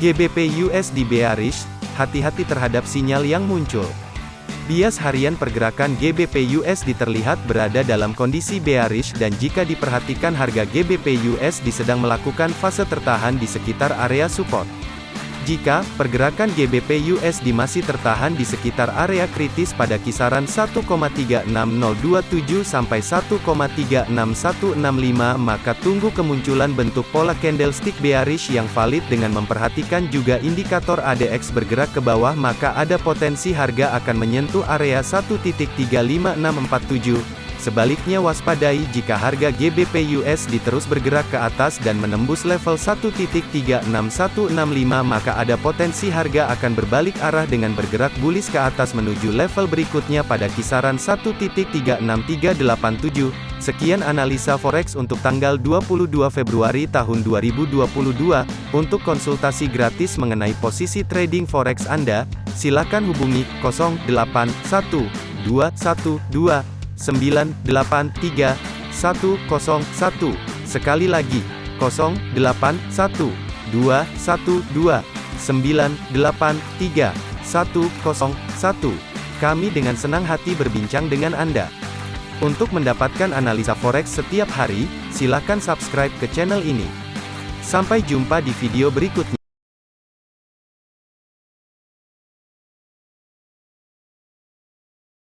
GBP USD bearish, hati-hati terhadap sinyal yang muncul. Bias harian pergerakan GBP USD terlihat berada dalam kondisi bearish dan jika diperhatikan harga GBP USD sedang melakukan fase tertahan di sekitar area support. Jika pergerakan GBP USD masih tertahan di sekitar area kritis pada kisaran 1,36027 sampai 1,36165 maka tunggu kemunculan bentuk pola candlestick bearish yang valid dengan memperhatikan juga indikator ADX bergerak ke bawah maka ada potensi harga akan menyentuh area 1.35647 Sebaliknya waspadai jika harga GBP USD terus bergerak ke atas dan menembus level 1.36165 maka ada potensi harga akan berbalik arah dengan bergerak bullish ke atas menuju level berikutnya pada kisaran 1.36387. Sekian analisa forex untuk tanggal 22 Februari tahun 2022. Untuk konsultasi gratis mengenai posisi trading forex Anda, silakan hubungi 081212 983 101. Sekali lagi, 081 212 983 101. Kami dengan senang hati berbincang dengan Anda. Untuk mendapatkan analisa forex setiap hari, silakan subscribe ke channel ini. Sampai jumpa di video berikutnya.